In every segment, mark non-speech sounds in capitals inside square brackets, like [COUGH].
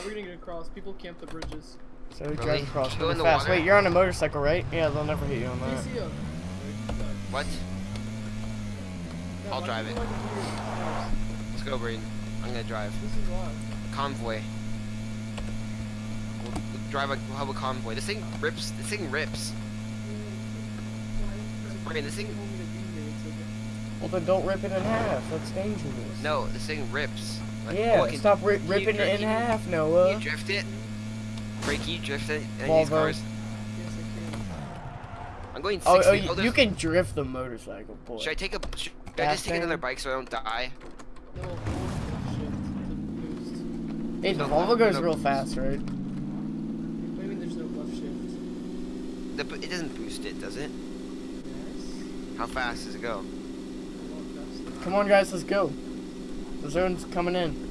How are we gonna get across? People camp the bridges. So we Really? drive across Just really fast. water. Wait, you're on a motorcycle, right? Yeah, they'll never hit you on that. DCO. What? Yeah, I'll drive it. like? Let's go, Braden. I'm gonna drive. This is why. Convoy. We'll, we'll drive a we'll have a convoy. This thing rips. This thing rips. Braden, this thing. Well, then don't rip it in half. That's dangerous. No, this thing rips. Like, yeah, oh, stop ri can you ripping it in can you- half, Can Noah. you drift it? Break, can you drift it? Any these Volvo. cars? Yes, I can. I'm going 60. Oh, oh, you, there's- you can drift the motorcycle, boy. Should I take a? Should I Fast just take another bike so I don't die? No, hold left shift to boost. Hey, the No, Volvo goes no. real fast, right? What do you mean there's no left shift? The, it doesn't boost it, does it? Yes. How fast does it go? A lot faster. Come on, guys, let's go. The zone's coming in.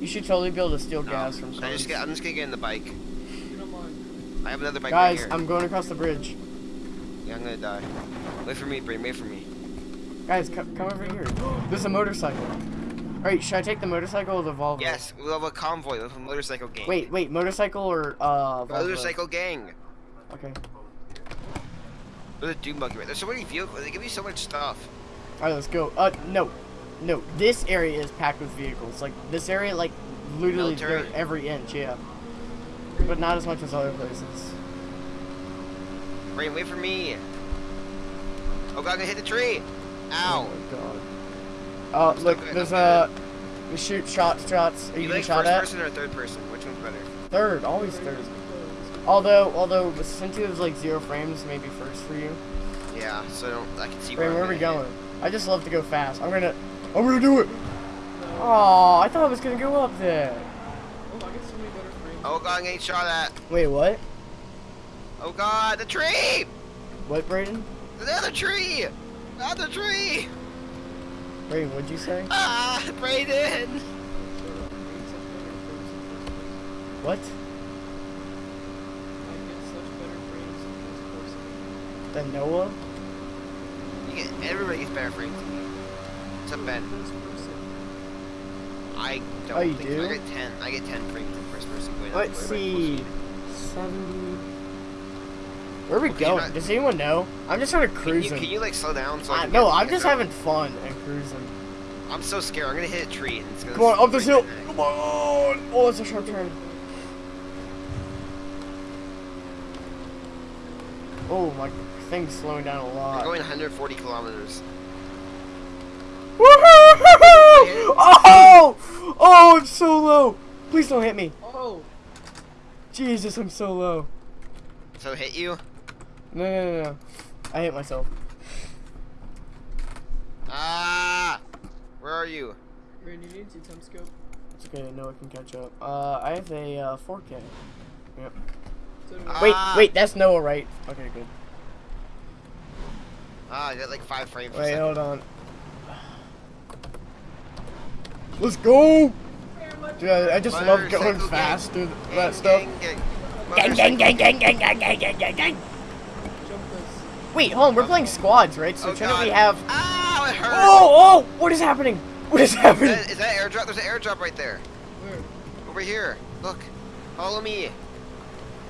You should totally be able to steal No. gas from I just get, I'm just gonna get in the bike. You don't mind. I have another bike Guys, right here. I'm going across the bridge. Yeah, I'm gonna die. Wait for me, Braden. Wait for me. Guys, co come over here. [GASPS] There's a motorcycle. Alright, should I take the motorcycle or the Volvo? Yes, we'll have a convoy. We'll have a motorcycle gang. Wait, wait, motorcycle or uh Volvo? Motorcycle gang. Okay. There's a dune buggy right There's so many vehicles. They give you so much stuff. Alright, let's go. Uh, no. No, this area is packed with vehicles. Like, this area, like, literally every inch, yeah. But not as much as other places. Braden, wait for me. Oh god, I'm gonna hit the tree. Ow. Oh my god. Uh, look, there's uh, we shoot shots, shots. Are you, you like shot first at? person or third person? Which one's better? Third, always third. Although, although since it was like zero frames, maybe first for you. Yeah, so I, can see Wait, where, where are we going? I just love to go fast. I'm gonna, I'm gonna do it. Oh, I thought I was gonna go up there. Oh, I get so many better frames. Oh god, I'm getting shot at. Wait, what? Oh god, the tree! What, Brayden? Another tree! Another tree! Brayden, what'd you say? Ah, Braden! Shut. I get such better frames in first. What? I get such better frames in first person. The Noah? You get, everybody gets better frames than me. Except Ben. Person. I don't Oh, you think do? I get 10. I get 10 frames in first person. Wait, Let's wait, wait, see. 70. Where are we Okay, going? not- Does anyone know? I'm just sort of Can you, cruising. can you like slow down? So I I, can no, I'm just there? having fun and cruising. I'm so scared. I'm gonna hit a tree and it's gonna. Come on, up this hill. my. Come on. Oh, it's a sharp turn. Oh, my thing's slowing down a I'm lot. going 140 kilometers. Woohoo! [LAUGHS] Oh! Oh, I'm so low. Please don't hit me. Oh! Jesus, I'm so low. So hit you? No, no, no, no. I hit myself. Ah! Where are you? Randy, you need to time scope. It's okay, I know I can catch up. Uh, I have a uh, 4K. Yep. So Ah. Wait, wait, that's Noah, right? Okay, good. Ah, I got like five frames. Wait, hold on. Let's go! Dude, I, I just love going fast through Gang, that stuff. gang, gang. Gang, gang, gang, gang, gang, gang, gang, gang, gang, gang. Wait, hold on, we're playing squads, right? So Oh, shouldn't we have... Ow, it hurt! Oh, oh! What is happening? What is Is happening? that, is that airdrop? There's an airdrop right there. Where? Over here. Look. Follow me.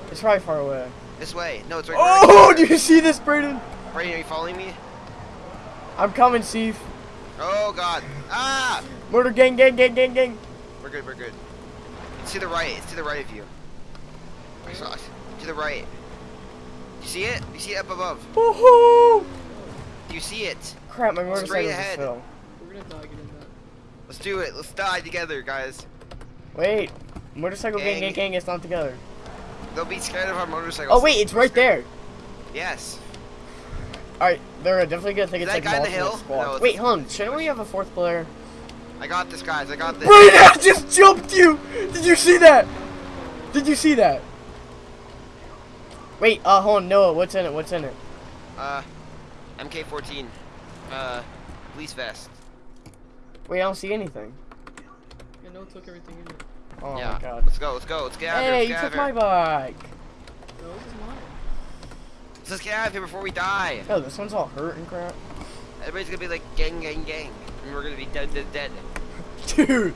It's probably far away. This way. No, it's right Oh, right [LAUGHS] do you see this, Brayden? Brady, are you following me? I'm coming, Steve. Oh, God. Ah! Motor gang, gang, gang, gang, gang. We're good, we're good. It's to the right. It's to the right of you. I saw it. To the right. You see it? You see it up above? Woohoo! You see it? Crap, my Straight motorcycle just ahead. fell. We're gonna die getting that. Let's do it. Let's die together, guys. Wait, motorcycle gang, gang, Gang. gang, it's not together. They'll be scared of our motorcycles. Oh wait, it's right there. Yes. Alright, they're definitely gonna think Is it's like guy in the multiple hill? squads. No, wait, hold on, shouldn't we have a fourth player? I got this, guys. I got this. Wait, [LAUGHS] I just jumped you! Did you see that? Did you see that? Wait, uh, hold on, Noah, what's in it? What's in it? Uh, MK14. Uh, police vest. Wait, I don't see anything. Yeah, no, took everything in it. Oh yeah. my god. Let's go. Let's go. Let's get out of here. Hey, you get took my bike. No, this is mine. Let's get out of here before we die. Oh, this one's all hurt and crap. Everybody's gonna be like gang, gang, gang, and we're gonna be dead, dead, dead. [LAUGHS] Dude,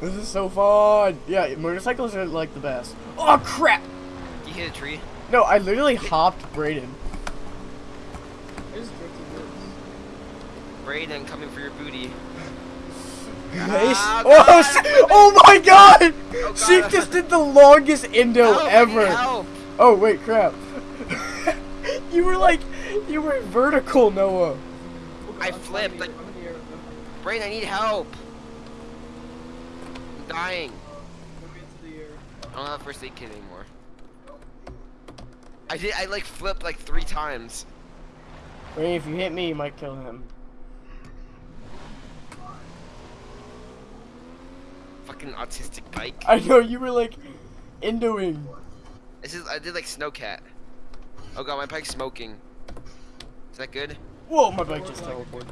This is so fun. Yeah, motorcycles are like the best. Oh crap! You hit a tree. No, I literally hopped Brayden. I just drifted. Brayden coming for your booty. [LAUGHS] Nice. Ah, Oh, God. oh my god! Oh, She just did the longest indo Help, ever. Oh wait, crap. You were like, you were vertical, Noah. I flipped, like- air, I'm in the. I'm Brayden, I need help. I'm dying. moving into the air. I don't have a first aid kit anymore. I did. I like flipped like three times. Wait, if you hit me, you might kill him. Fucking autistic bike. I know you were like, indoing. This is. I did like snowcat. Oh god, my bike's smoking. Is that good? Whoa, my bike just teleported.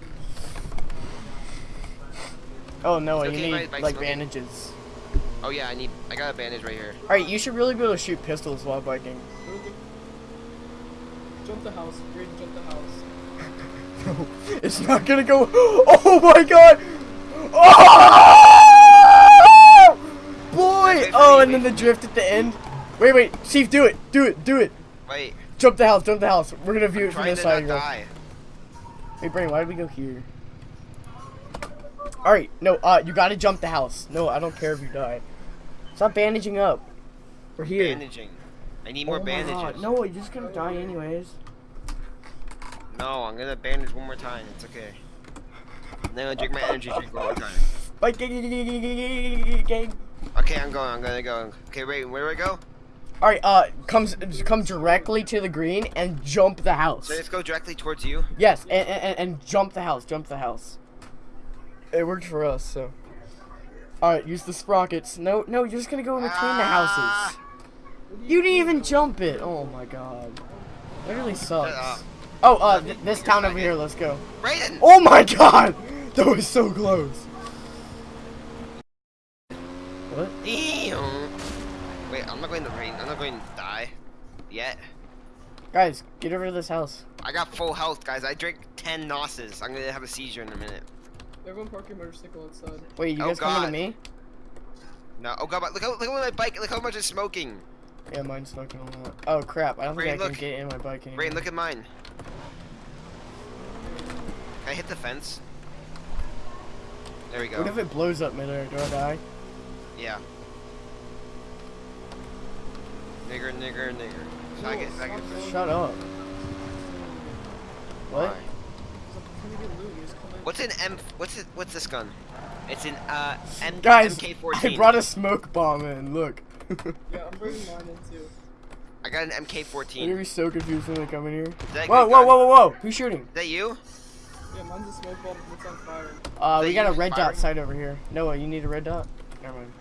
Oh no, It's you okay, need like smoking. bandages. Oh yeah, I need. I got a bandage right here. Alright, you should really be able to shoot pistols while biking. Jump the house. Great, jump the house. No, [LAUGHS] it's not gonna go. [GASPS] Oh my god! [LAUGHS] Oh! Boy! Oh, and then the drift at the end. Wait, wait, Steve, do it, do it, do it. Wait. Jump the house, jump the house. We're gonna view it from this side. not girl. die. Wait, Brain, why did we go here? Alright, no, uh, you gotta jump the house. No, I don't care if you die. Stop bandaging up. We're here. Bandaging. I need more oh bandages. No, you're just gonna die anyways. No, I'm gonna bandage one more time. It's okay. And then I'll drink my energy drink one more time. Bike gang. gang. Okay, I'm going. I'm gonna go. Okay, wait. Where do I go? Alright, uh, comes come directly to the green and jump the house. So just go directly towards you. Yes, and, and, and jump the house, jump the house. It worked for us, so. Alright, use the sprockets. No, no, you're just gonna go in between the houses. Ah! You didn't even jump it. Oh my god. That really sucks. Oh, uh, th this town over here, let's go. Brayden! Oh my god! [LAUGHS] That was so close. What? Damn. Wait, I'm not going to rain. I'm not going to die yet. Guys, get over to this house. I got full health, guys. I drank 10 Nosses. I'm gonna have a seizure in a minute. Everyone park your motorcycle outside. Wait, you Oh, guys coming to me? No. Oh god, look how look at my bike. Look how much it's smoking. Yeah, mine's smoking a that. Oh crap, I don't think Ray, I can get in my bike anymore. Rain, look at mine. Can I hit the fence? There we go. What if it blows up midair? Do I die? Yeah. Nigger, nigger, nigger. So I get, I get Shut up. What? Why? Can you get loot? You just come in. What's an M? What's it? What's this gun? It's an uh M Guys, MK14. I brought a smoke bomb in. Look. [LAUGHS] Yeah, I'm bringing mine in too. I got an I'm gonna MK14. be so confused when they come in here. Whoa, whoa, gun? whoa, whoa, whoa! Who's shooting? Is that you? Yeah, mine's a smoke bomb that's on fire. Uh, Is we got a you red dot firing? sight over here. Noah, you need a red dot? Never mind.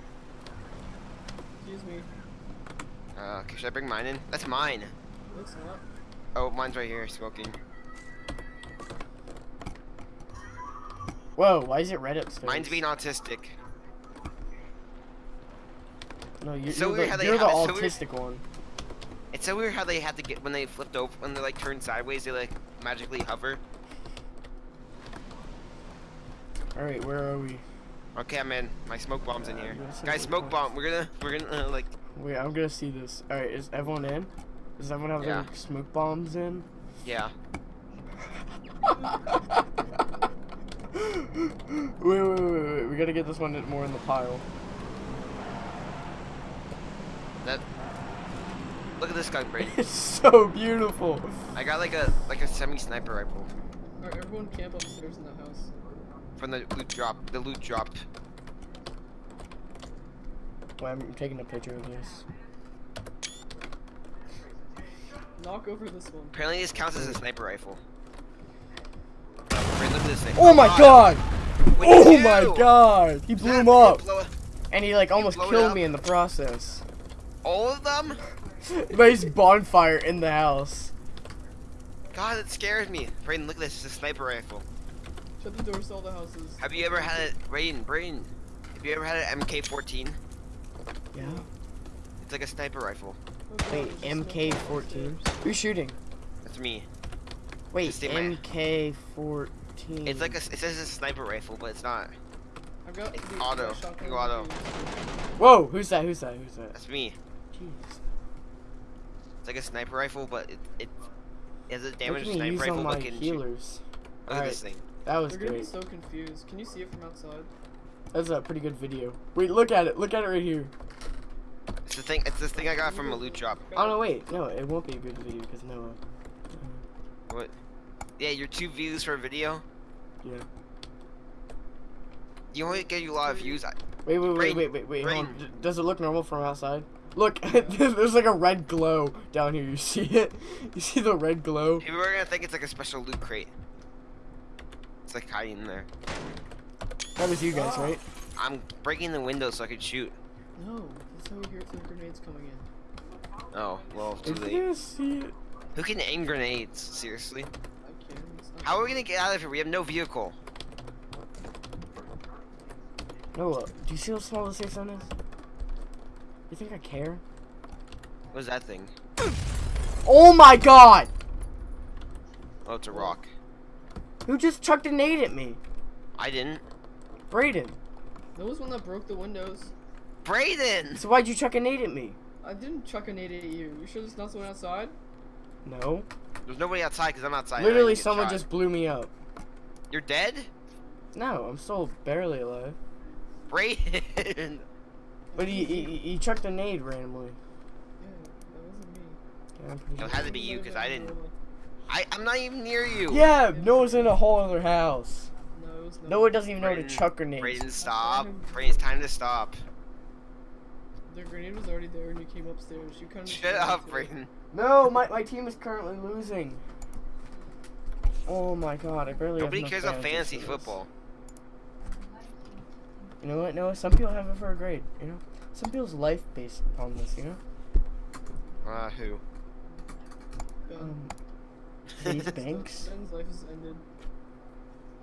Excuse me. Uh, okay, should I bring mine in? That's mine. Looks not. Oh, mine's right here, smoking. Whoa, why is it red upstairs? Mine's being autistic. No, you're, so you're the, you're the have it, so autistic one. It's so weird how they had to get when they flipped over when they like turned sideways. They like magically hover. Alright, where are we? Okay, I'm in. My smoke bomb's in here. Guys, smoke smoke bomb. We're gonna we're gonna uh, like Wait, I'm gonna see this. Alright, is everyone in? Does everyone have Yeah. their smoke bombs in? yeah. [LAUGHS] wait, wait, wait, wait, wait. We gotta get this one more in the pile. That. Look at this gun, [LAUGHS] Brady. It's so beautiful. I got like a like a semi sniper rifle Alright, everyone camp upstairs in the house. from the loot drop. The loot drop. Wait, I'm taking a picture of this. Knock over this one. Apparently, this counts as a sniper rifle. Brady, look at this thing. Oh my god! What'd Oh my do? god! He blew him up! blow? And he like almost killed me in the process. All of them? [LAUGHS] Nice bonfire in the house. God, it scares me. Brayden, look at this. It's a sniper rifle. Shut the doors to all the houses. Have you ever had it, Brayden? Brayden, have you ever had an MK14? Yeah. It's like a sniper rifle. Wait, it's just smoke MK14? Who's shooting? That's me. Wait, Just say my- MK14. It's like a, it says it's a sniper rifle, but it's not. Got It's auto. the shotgun You auto. Whoa, who's that? Who's that? Who's that? That's me. Jeez. It's like a sniper rifle, but it it, it has a Look damaged sniper use rifle, all my but can shoot. healers. Look at Alright, this thing. that was They're gonna be so confused. Can you see it from outside? That's a pretty good video. Wait, look at it. Look at it right here. It's the thing. It's this thing I got from a loot drop. Oh no, wait. No, it won't be a good video because no. What? Yeah, your two views for a video. Yeah. You only get you a lot of views. I, Wait, wait, wait, wait, wait, wait. Hold on. Does it look normal from outside? Look, [LAUGHS] there's like a red glow down here. [LAUGHS] You see it? You see the red glow? people are gonna think it's like a special loot crate. It's like hiding in there. That was you guys, Ah. right? I'm breaking the window so I can shoot. No, that's how we hear the grenades coming in. Oh, well, too If late. you see it. Who can aim grenades? Seriously? I can't. How are we gonna get out of here? We have no vehicle. Noah, do you see how small the safe zone is? You think I care? What is that thing? Oh my god! Oh, it's a rock. Who just chucked a nade at me? I didn't. Brayden. That was one that broke the windows. Brayden! So why'd you chuck a nade at me? I didn't chuck a nade at you. You sure there's not someone outside? No. There's nobody outside because I'm outside. Literally, someone shot. just blew me up. You're dead? No, I'm still barely alive. Brayden! [LAUGHS] But he, he, he chucked a nade randomly. Yeah, that wasn't me. Yeah, I'm pretty It sure. had to be you because I didn't. I, I'm not even near you. Yeah, Noah's in a whole other house. No, it no. Noah doesn't even know how to Brayden- chuck grenades. Brayden, stop. him. Brayden's time to stop. The grenade was already there and you came upstairs. You kind of. Shut up, Brayden. No, my, my team is currently losing. Oh my god, I barely Nobody have cares about badges fantasy football. You know what, Noah? Some people have it for a grade, you know? Some people's life based upon this, you know? Uh, who? Ben. Um, [LAUGHS] Chase Banks? Ben's life has ended.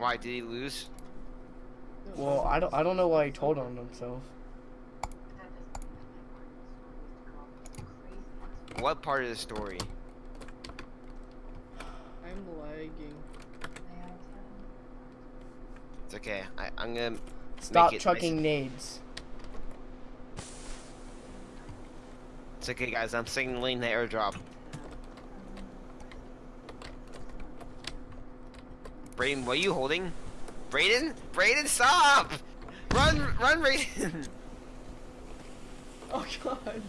Why did he lose? Well, I don't I don't know why he told on himself. What part of the story? I'm lagging. It's okay. I, I'm gonna Stop make it chucking nice. nades. It's okay, guys. I'm signaling the airdrop. Brayden, what are you holding? Brayden? Brayden, stop! Run, run, Brayden! [LAUGHS] Oh god.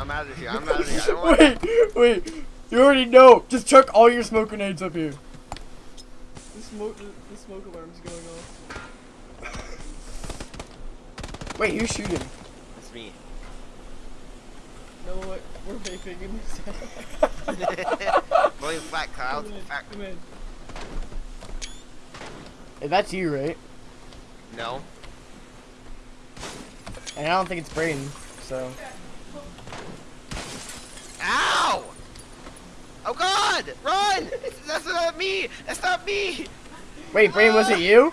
I'm out of here. I'm out of here. I don't [LAUGHS] want. wait, wait. You already know. Just chuck all your smoke grenades up here. The smoke, the, the smoke alarm's going off. [LAUGHS] Wait, who's shooting? It's me. No, what? We're vaping in this Blowing flat clouds. Come in, Fat- come in. Hey, that's you, right? No. And I don't think it's Brayden, so. Ow! Oh God! Run! That's not me! That's not me! Wait, Brayden, was it you?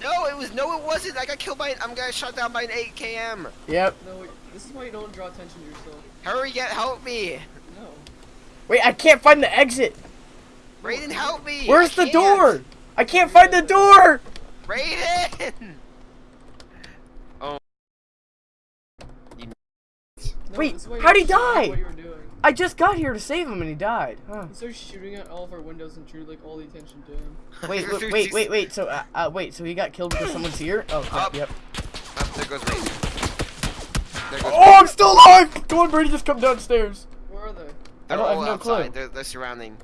No, it was no, it wasn't. I got killed by. I'm got shot down by an AKM. Yep. No, wait, this is why you don't draw attention to yourself. Hurry, get help me! No. Wait, I can't find the exit. Brayden, help me! Where's I the can't. door? I can't find the door. Brayden! [LAUGHS] Oh. No, Wait, this is why you how'd he die? What you were doing. I just got here to save him and he died. Huh. He started shooting at all of our windows and drew like all the attention to him. [LAUGHS] Wait, wait, wait, wait, wait. So, uh, uh, wait. So he got killed because someone's [LAUGHS] here? Oh, crap, Up. yep. Oh, there goes Brayden. There goes Oh, I'm still alive! Come on, Brady, just come downstairs. Where are they? They're I don't- I all have no outside. clue. They're, they're surrounding.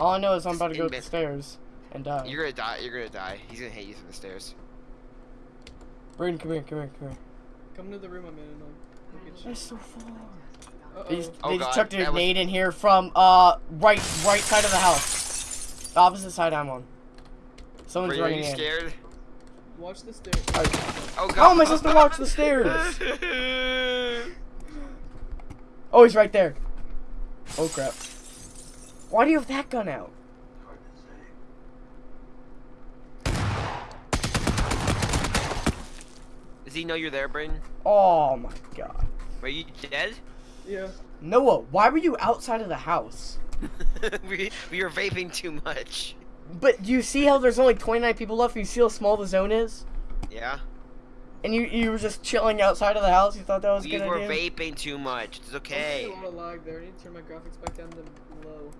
All I know is I'm about to go up the stairs and die. You're gonna die. You're gonna die. He's gonna hit you from the stairs. Brayden, come here, come here, come here. Come to the room I'm in and I'll look at you. That's so far. Uh They just, oh. Oh, they just God, chucked a that was- in here from uh right right side of the house. The opposite side I'm on. Someone's Brayden, are running you in. scared? Watch the stairs. Oh God. How am I supposed to watch the stairs? [LAUGHS] Oh, he's right there. Oh crap. Why do you have that gun out? Does he know you're there, Brayden? Oh my god. Were you dead? Yeah. Noah, why were you outside of the house? [LAUGHS] we we were vaping too much. But do you see how there's only 29 people left? You see how small the zone is? Yeah. And you you were just chilling outside of the house. You thought that was a We good were idea. vaping too much. It's I'm okay. a lot of lag there. I need to turn my graphics back down to low.